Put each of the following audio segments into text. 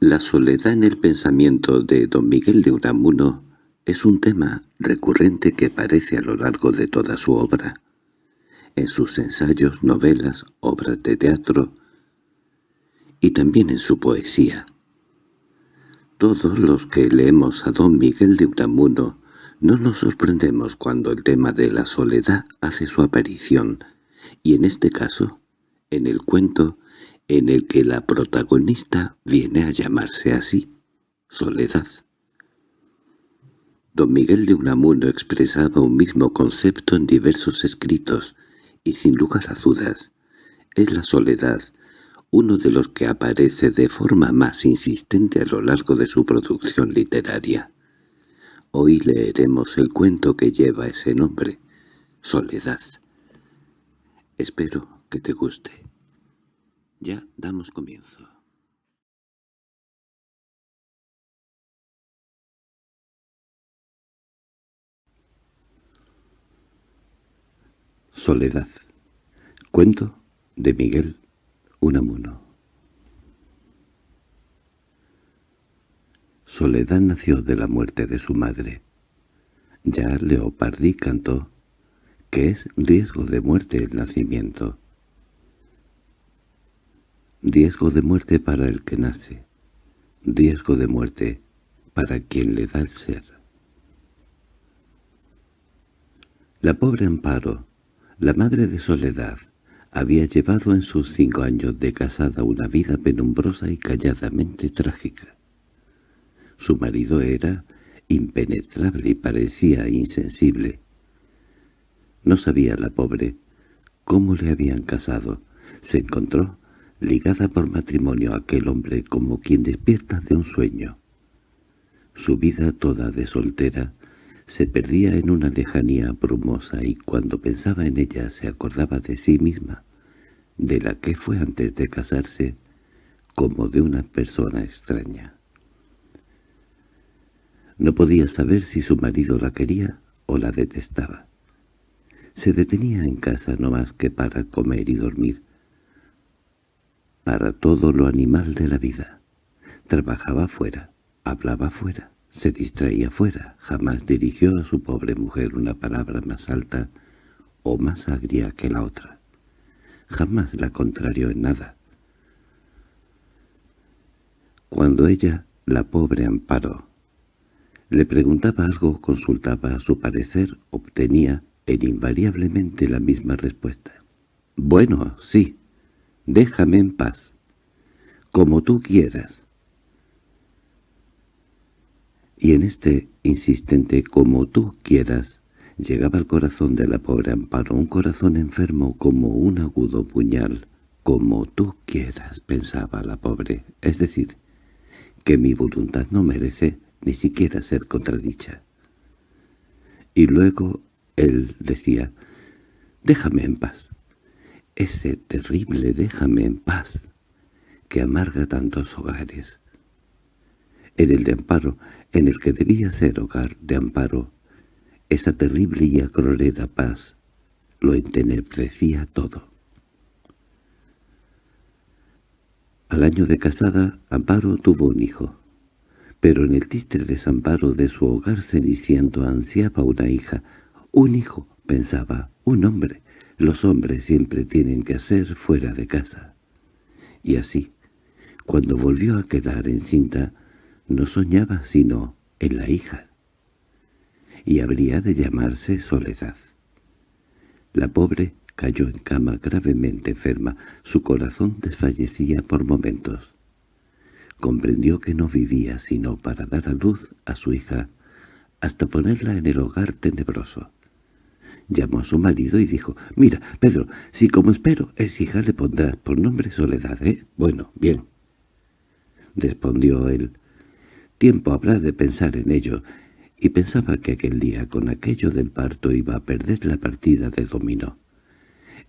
La soledad en el pensamiento de don Miguel de Unamuno es un tema recurrente que aparece a lo largo de toda su obra. En sus ensayos, novelas, obras de teatro y también en su poesía. Todos los que leemos a don Miguel de Unamuno no nos sorprendemos cuando el tema de la soledad hace su aparición, y en este caso, en el cuento en el que la protagonista viene a llamarse así, Soledad. Don Miguel de Unamuno expresaba un mismo concepto en diversos escritos, y sin lugar a dudas, es la soledad uno de los que aparece de forma más insistente a lo largo de su producción literaria. Hoy leeremos el cuento que lleva ese nombre, Soledad. Espero que te guste. Ya damos comienzo. Soledad. Cuento de Miguel Unamuno. Soledad nació de la muerte de su madre. Ya Leopardi cantó que es riesgo de muerte el nacimiento. Riesgo de muerte para el que nace. Riesgo de muerte para quien le da el ser. La pobre Amparo, la madre de Soledad, había llevado en sus cinco años de casada una vida penumbrosa y calladamente trágica. Su marido era impenetrable y parecía insensible. No sabía la pobre cómo le habían casado. Se encontró ligada por matrimonio a aquel hombre como quien despierta de un sueño. Su vida toda de soltera se perdía en una lejanía brumosa y cuando pensaba en ella se acordaba de sí misma, de la que fue antes de casarse, como de una persona extraña. No podía saber si su marido la quería o la detestaba. Se detenía en casa no más que para comer y dormir, para todo lo animal de la vida. Trabajaba fuera, hablaba fuera, se distraía fuera, jamás dirigió a su pobre mujer una palabra más alta o más agria que la otra. Jamás la contrarió en nada. Cuando ella, la pobre Amparo, le preguntaba algo consultaba a su parecer, obtenía en invariablemente la misma respuesta. «Bueno, sí, Déjame en paz. Como tú quieras. Y en este insistente «como tú quieras» llegaba al corazón de la pobre Amparo, un corazón enfermo como un agudo puñal. «Como tú quieras», pensaba la pobre, es decir, que mi voluntad no merece ni siquiera ser contradicha. Y luego él decía, «Déjame en paz» ese terrible déjame en paz, que amarga tantos hogares. En el de Amparo, en el que debía ser hogar de Amparo, esa terrible y acrorera paz lo entenebrecía todo. Al año de casada, Amparo tuvo un hijo, pero en el triste desamparo de su hogar ceniciento ansiaba una hija, un hijo, pensaba, un hombre, los hombres siempre tienen que hacer fuera de casa. Y así, cuando volvió a quedar encinta, no soñaba sino en la hija. Y habría de llamarse Soledad. La pobre cayó en cama gravemente enferma, su corazón desfallecía por momentos. Comprendió que no vivía sino para dar a luz a su hija, hasta ponerla en el hogar tenebroso. Llamó a su marido y dijo, «Mira, Pedro, si como espero es hija le pondrás por nombre Soledad, ¿eh? Bueno, bien». Respondió él, «Tiempo habrá de pensar en ello», y pensaba que aquel día con aquello del parto iba a perder la partida de dominó.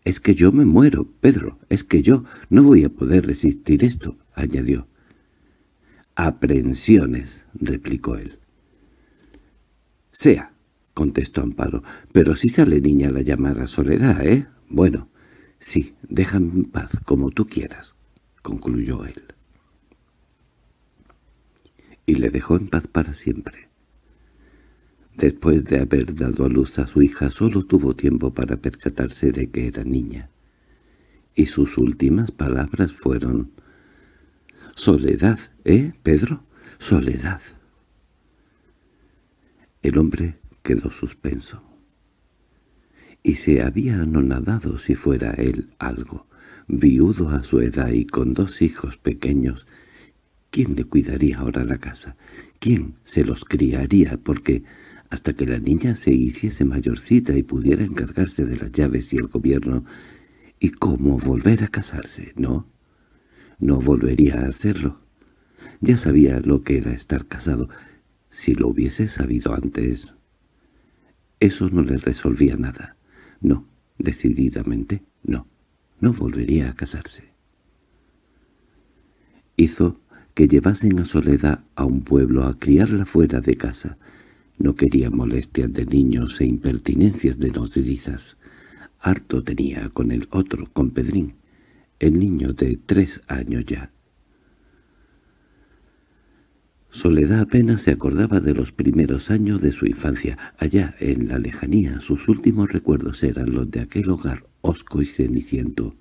«Es que yo me muero, Pedro, es que yo no voy a poder resistir esto», añadió. «Aprensiones», replicó él. «Sea», contestó Amparo. —Pero si sale niña la llamada Soledad, ¿eh? Bueno, sí, déjame en paz, como tú quieras —concluyó él. le dejó en paz para siempre. Después de haber dado a luz a su hija solo tuvo tiempo para percatarse de que era niña. Y sus últimas palabras fueron «Soledad, ¿eh, Pedro? Soledad». El hombre quedó suspenso. Y se había anonadado si fuera él algo, viudo a su edad y con dos hijos pequeños. ¿Quién le cuidaría ahora la casa? ¿Quién se los criaría? Porque hasta que la niña se hiciese mayorcita y pudiera encargarse de las llaves y el gobierno. ¿Y cómo volver a casarse? No, no volvería a hacerlo. Ya sabía lo que era estar casado. Si lo hubiese sabido antes... Eso no le resolvía nada. No, decididamente no. No volvería a casarse. Hizo que llevasen a Soledad a un pueblo a criarla fuera de casa, no quería molestias de niños e impertinencias de nodrizas. Harto tenía con el otro, con Pedrín, el niño de tres años ya. Soledad apenas se acordaba de los primeros años de su infancia. Allá, en la lejanía, sus últimos recuerdos eran los de aquel hogar hosco y ceniciento,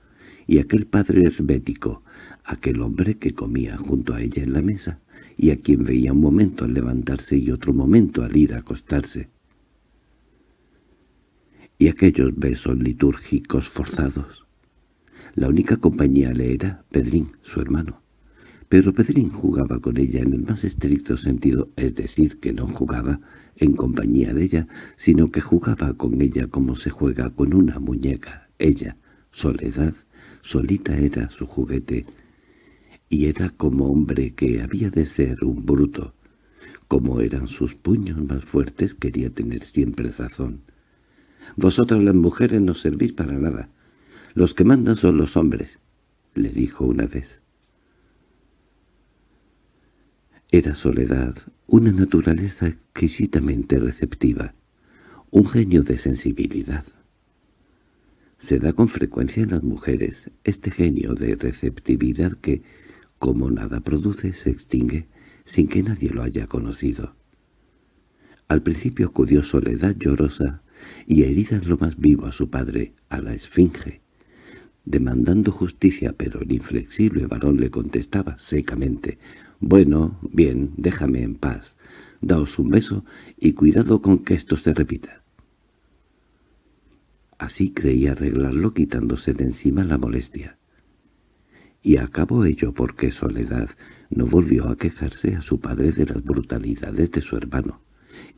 y aquel padre hermético, aquel hombre que comía junto a ella en la mesa, y a quien veía un momento al levantarse y otro momento al ir a acostarse. Y aquellos besos litúrgicos forzados. La única compañía le era Pedrín, su hermano. Pero Pedrín jugaba con ella en el más estricto sentido, es decir, que no jugaba en compañía de ella, sino que jugaba con ella como se juega con una muñeca. Ella, Soledad, solita era su juguete, y era como hombre que había de ser un bruto. Como eran sus puños más fuertes, quería tener siempre razón. «Vosotras las mujeres no servís para nada. Los que mandan son los hombres», le dijo una vez. Era Soledad, una naturaleza exquisitamente receptiva, un genio de sensibilidad. Se da con frecuencia en las mujeres este genio de receptividad que, como nada produce, se extingue sin que nadie lo haya conocido. Al principio acudió Soledad llorosa y herida en lo más vivo a su padre, a la esfinge, demandando justicia, pero el inflexible varón le contestaba secamente, «Bueno, bien, déjame en paz, daos un beso y cuidado con que esto se repita». Así creía arreglarlo quitándose de encima la molestia y acabó ello porque Soledad no volvió a quejarse a su padre de las brutalidades de su hermano,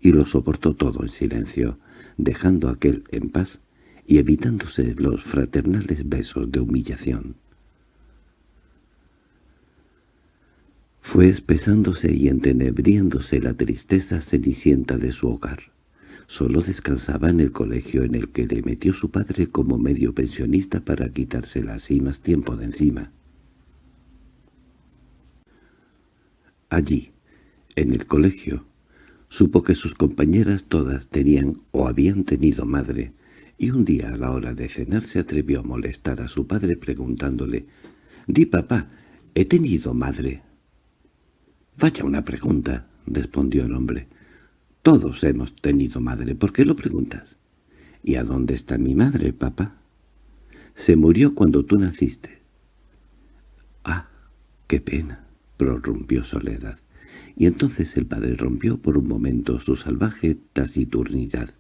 y lo soportó todo en silencio, dejando aquel en paz y evitándose los fraternales besos de humillación. Fue espesándose y entenebriéndose la tristeza cenicienta de su hogar. Solo descansaba en el colegio en el que le metió su padre como medio pensionista para quitársela así más tiempo de encima. Allí, en el colegio, supo que sus compañeras todas tenían o habían tenido madre, y un día a la hora de cenar se atrevió a molestar a su padre preguntándole «Di, papá, ¿he tenido madre?» «Vaya una pregunta», respondió el hombre. «Todos hemos tenido madre, ¿por qué lo preguntas?» «¿Y a dónde está mi madre, papá?» «Se murió cuando tú naciste». «Ah, qué pena» prorrumpió Soledad. Y entonces el padre rompió por un momento su salvaje taciturnidad.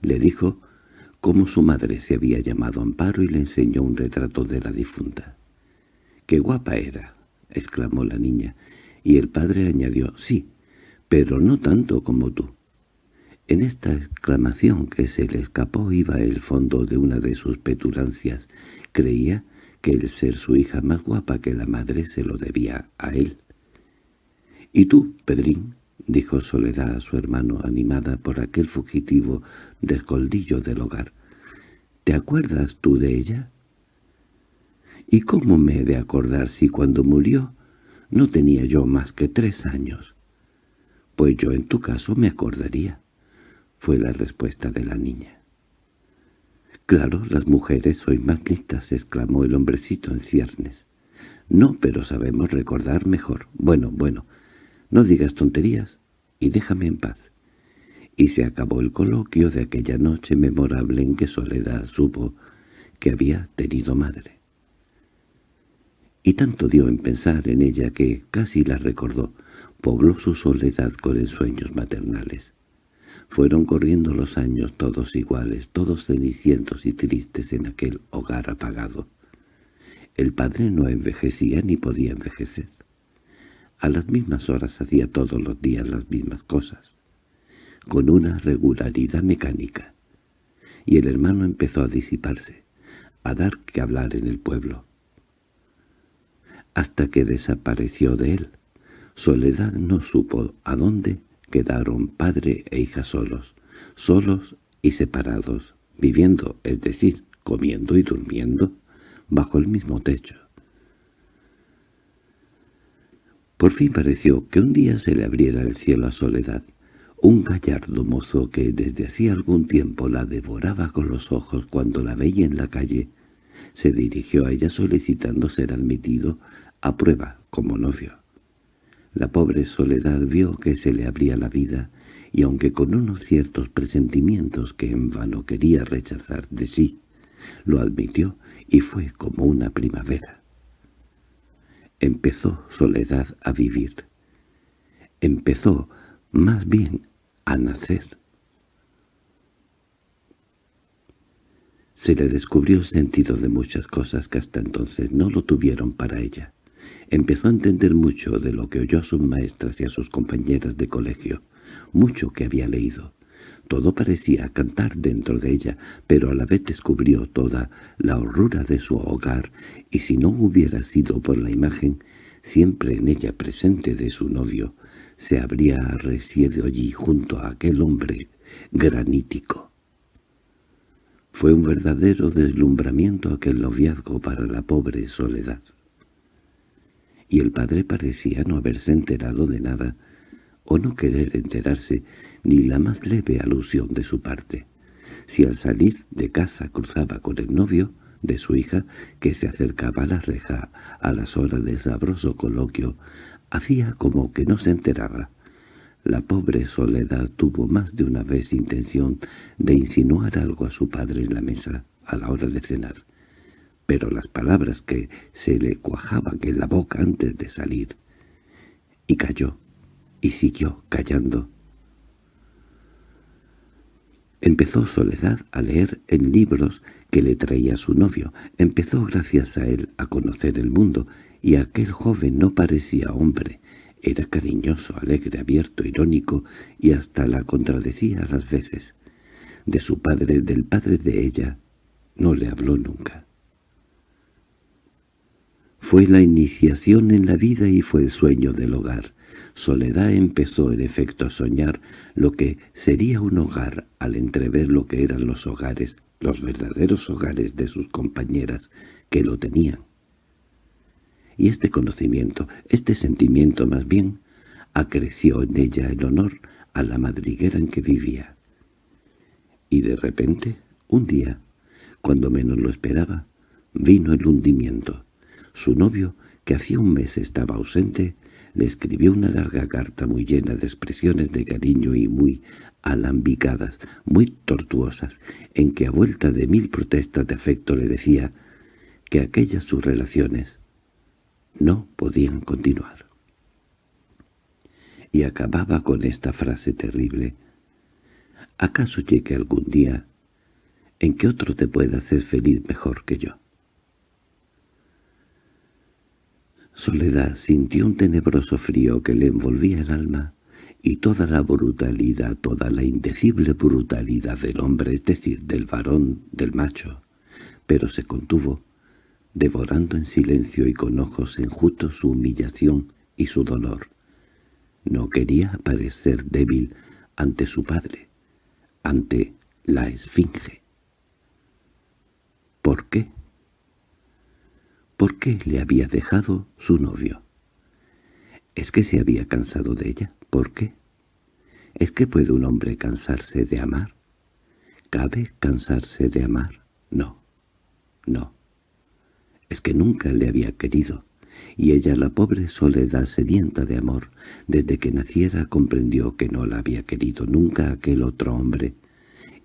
Le dijo cómo su madre se había llamado Amparo y le enseñó un retrato de la difunta. —¡Qué guapa era! —exclamó la niña, y el padre añadió —Sí, pero no tanto como tú. En esta exclamación que se le escapó iba el fondo de una de sus petulancias. Creía que el ser su hija más guapa que la madre se lo debía a él. —¿Y tú, Pedrín? —dijo Soledad a su hermano, animada por aquel fugitivo descoldillo del hogar. —¿Te acuerdas tú de ella? —¿Y cómo me he de acordar si cuando murió no tenía yo más que tres años? —Pues yo en tu caso me acordaría —fue la respuesta de la niña. —Claro, las mujeres sois más listas —exclamó el hombrecito en ciernes. —No, pero sabemos recordar mejor. Bueno, bueno, No digas tonterías y déjame en paz. Y se acabó el coloquio de aquella noche memorable en que Soledad supo que había tenido madre. Y tanto dio en pensar en ella que casi la recordó, pobló su soledad con ensueños maternales. Fueron corriendo los años todos iguales, todos cenicientos y tristes en aquel hogar apagado. El padre no envejecía ni podía envejecer. A las mismas horas hacía todos los días las mismas cosas, con una regularidad mecánica. Y el hermano empezó a disiparse, a dar que hablar en el pueblo. Hasta que desapareció de él. Soledad no supo a dónde quedaron padre e hija solos, solos y separados, viviendo, es decir, comiendo y durmiendo, bajo el mismo techo. Por fin pareció que un día se le abriera el cielo a Soledad, un gallardo mozo que desde hacía algún tiempo la devoraba con los ojos cuando la veía en la calle, se dirigió a ella solicitando ser admitido a prueba como novio. La pobre Soledad vio que se le abría la vida, y aunque con unos ciertos presentimientos que en vano quería rechazar de sí, lo admitió y fue como una primavera. Empezó Soledad a vivir. Empezó, más bien, a nacer. Se le descubrió el sentido de muchas cosas que hasta entonces no lo tuvieron para ella. Empezó a entender mucho de lo que oyó a sus maestras y a sus compañeras de colegio, mucho que había leído. Todo parecía cantar dentro de ella, pero a la vez descubrió toda la horrura de su hogar, y si no hubiera sido por la imagen, siempre en ella presente de su novio, se habría residido allí junto a aquel hombre granítico. Fue un verdadero deslumbramiento aquel noviazgo para la pobre Soledad. Y el padre parecía no haberse enterado de nada, o no querer enterarse ni la más leve alusión de su parte. Si al salir de casa cruzaba con el novio de su hija, que se acercaba a la reja a las horas de sabroso coloquio, hacía como que no se enteraba. La pobre Soledad tuvo más de una vez intención de insinuar algo a su padre en la mesa a la hora de cenar, pero las palabras que se le cuajaban en la boca antes de salir, y cayó y siguió callando. Empezó Soledad a leer en libros que le traía su novio. Empezó gracias a él a conocer el mundo, y aquel joven no parecía hombre. Era cariñoso, alegre, abierto, irónico, y hasta la contradecía a las veces. De su padre, del padre de ella, no le habló nunca. Fue la iniciación en la vida y fue el sueño del hogar. Soledad empezó en efecto a soñar lo que sería un hogar al entrever lo que eran los hogares, los verdaderos hogares de sus compañeras que lo tenían. Y este conocimiento, este sentimiento más bien, acreció en ella el honor a la madriguera en que vivía. Y de repente, un día, cuando menos lo esperaba, vino el hundimiento. Su novio, que hacía un mes estaba ausente, le escribió una larga carta muy llena de expresiones de cariño y muy alambicadas, muy tortuosas, en que a vuelta de mil protestas de afecto le decía que aquellas sus relaciones no podían continuar. Y acababa con esta frase terrible. ¿Acaso llegue algún día en que otro te pueda hacer feliz mejor que yo? Soledad sintió un tenebroso frío que le envolvía el alma, y toda la brutalidad, toda la indecible brutalidad del hombre, es decir, del varón, del macho, pero se contuvo, devorando en silencio y con ojos enjutos su humillación y su dolor. No quería parecer débil ante su padre, ante la esfinge. ¿Por qué? ¿Por qué le había dejado su novio? ¿Es que se había cansado de ella? ¿Por qué? ¿Es que puede un hombre cansarse de amar? ¿Cabe cansarse de amar? No, no. Es que nunca le había querido. y ella la pobre soledad sedienta de amor, desde que naciera comprendió que no la había querido nunca aquel otro hombre,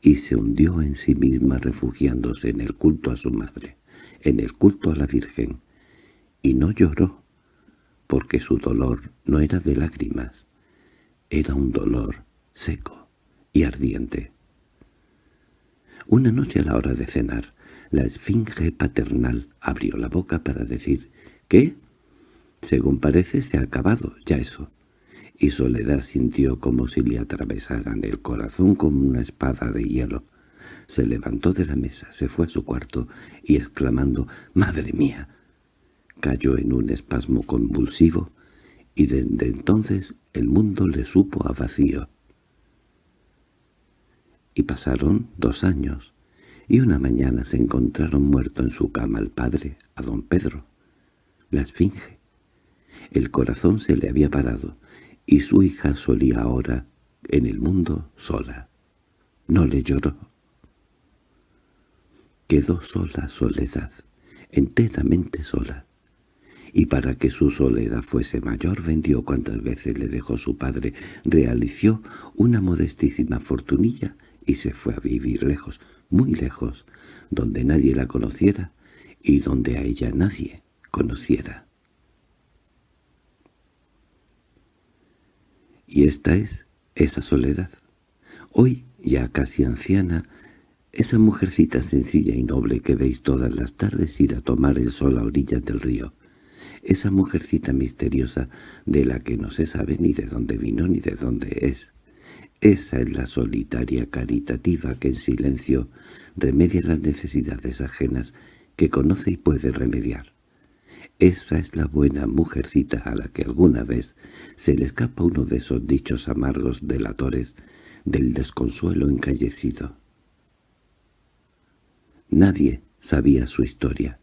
y se hundió en sí misma refugiándose en el culto a su madre, en el culto a la Virgen, y no lloró, porque su dolor no era de lágrimas, era un dolor seco y ardiente. Una noche a la hora de cenar, la esfinge paternal abrió la boca para decir ¿Qué? Según parece se ha acabado ya eso. Y Soledad sintió como si le atravesaran el corazón con una espada de hielo. Se levantó de la mesa, se fue a su cuarto y exclamando «¡Madre mía!» cayó en un espasmo convulsivo y desde entonces el mundo le supo a vacío. Y pasaron dos años, y una mañana se encontraron muerto en su cama el padre, a don Pedro, la esfinge. El corazón se le había parado, y su hija solía ahora en el mundo sola. No le lloró. Quedó sola soledad, enteramente sola y para que su soledad fuese mayor vendió cuantas veces le dejó su padre, realizó una modestísima fortunilla y se fue a vivir lejos, muy lejos, donde nadie la conociera y donde a ella nadie conociera. Y esta es esa soledad. Hoy, ya casi anciana, esa mujercita sencilla y noble que veis todas las tardes ir a tomar el sol a orillas del río, esa mujercita misteriosa de la que no se sabe ni de dónde vino ni de dónde es. Esa es la solitaria caritativa que en silencio remedia las necesidades ajenas que conoce y puede remediar. Esa es la buena mujercita a la que alguna vez se le escapa uno de esos dichos amargos delatores del desconsuelo encallecido. Nadie sabía su historia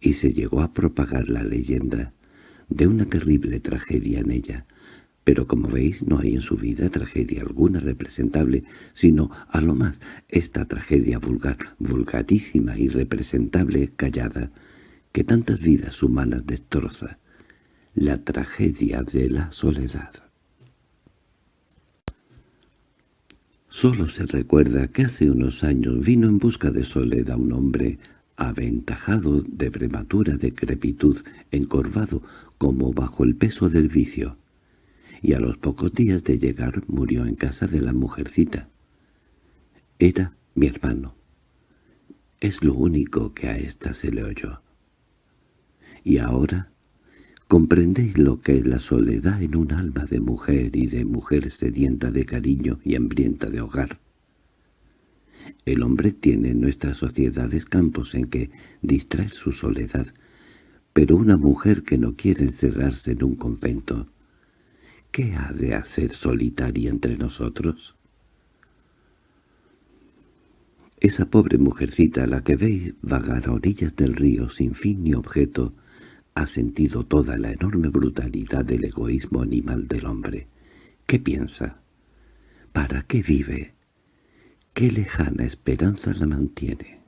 y se llegó a propagar la leyenda de una terrible tragedia en ella, pero como veis no hay en su vida tragedia alguna representable, sino a lo más esta tragedia vulgar, vulgarísima y representable, callada, que tantas vidas humanas destroza, la tragedia de la soledad. Solo se recuerda que hace unos años vino en busca de soledad un hombre aventajado de prematura decrepitud, encorvado como bajo el peso del vicio, y a los pocos días de llegar murió en casa de la mujercita. Era mi hermano. Es lo único que a ésta se le oyó. Y ahora comprendéis lo que es la soledad en un alma de mujer y de mujer sedienta de cariño y hambrienta de hogar. El hombre tiene en nuestras sociedades campos en que distraer su soledad, pero una mujer que no quiere encerrarse en un convento, ¿qué ha de hacer solitaria entre nosotros? Esa pobre mujercita a la que veis vagar a orillas del río sin fin ni objeto, ha sentido toda la enorme brutalidad del egoísmo animal del hombre. ¿Qué piensa? ¿Para qué vive? ¿Qué lejana esperanza la mantiene?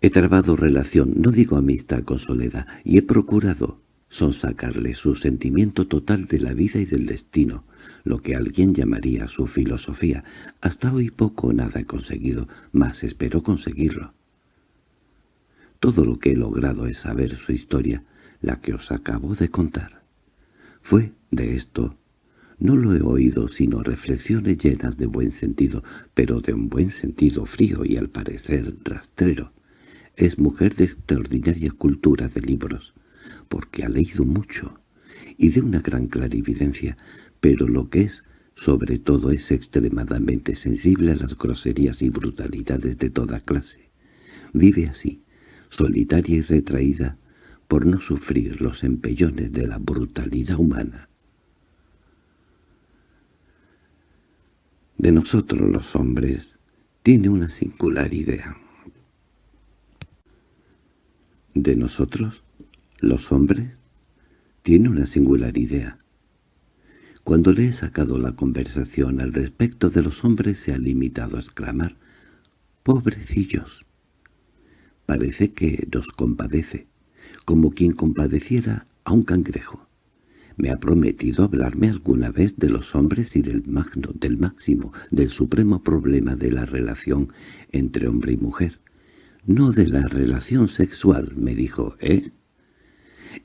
He trabado relación, no digo amistad con Soledad, y he procurado sonsacarle su sentimiento total de la vida y del destino, lo que alguien llamaría su filosofía. Hasta hoy poco o nada he conseguido, mas espero conseguirlo. Todo lo que he logrado es saber su historia, la que os acabo de contar. Fue de esto no lo he oído sino reflexiones llenas de buen sentido, pero de un buen sentido frío y al parecer rastrero. Es mujer de extraordinaria cultura de libros, porque ha leído mucho, y de una gran clarividencia, pero lo que es, sobre todo es extremadamente sensible a las groserías y brutalidades de toda clase. Vive así, solitaria y retraída, por no sufrir los empellones de la brutalidad humana. de nosotros los hombres tiene una singular idea. De nosotros, los hombres, tiene una singular idea. Cuando le he sacado la conversación al respecto de los hombres se ha limitado a exclamar «¡Pobrecillos!». Parece que nos compadece, como quien compadeciera a un cangrejo. Me ha prometido hablarme alguna vez de los hombres y del magno, del máximo, del supremo problema de la relación entre hombre y mujer. No de la relación sexual, me dijo, ¿eh?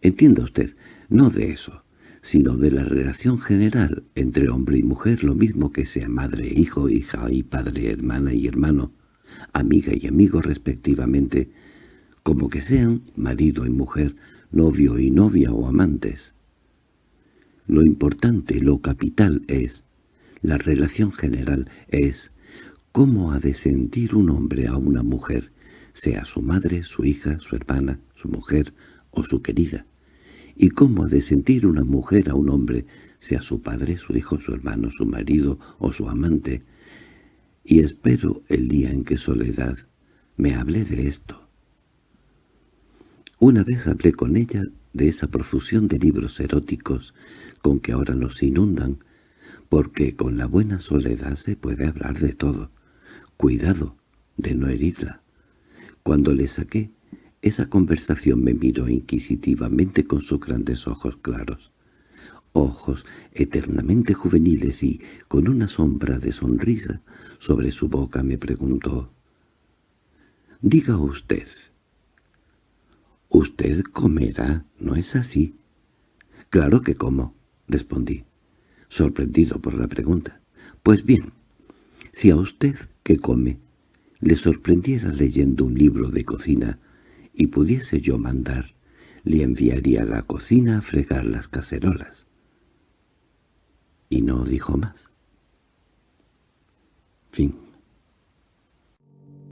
Entienda usted, no de eso, sino de la relación general entre hombre y mujer, lo mismo que sea madre, hijo, hija y padre, hermana y hermano, amiga y amigo respectivamente, como que sean marido y mujer, novio y novia o amantes. Lo importante, lo capital es, la relación general es, cómo ha de sentir un hombre a una mujer, sea su madre, su hija, su hermana, su mujer o su querida, y cómo ha de sentir una mujer a un hombre, sea su padre, su hijo, su hermano, su marido o su amante, y espero el día en que Soledad me hable de esto. Una vez hablé con ella de esa profusión de libros eróticos con que ahora nos inundan, porque con la buena soledad se puede hablar de todo. Cuidado de no herirla. Cuando le saqué, esa conversación me miró inquisitivamente con sus grandes ojos claros. Ojos eternamente juveniles y, con una sombra de sonrisa sobre su boca, me preguntó. «Diga usted». «Usted comerá, ¿no es así?» «Claro que como», respondí, sorprendido por la pregunta. «Pues bien, si a usted que come le sorprendiera leyendo un libro de cocina y pudiese yo mandar, le enviaría a la cocina a fregar las cacerolas. Y no dijo más. Fin.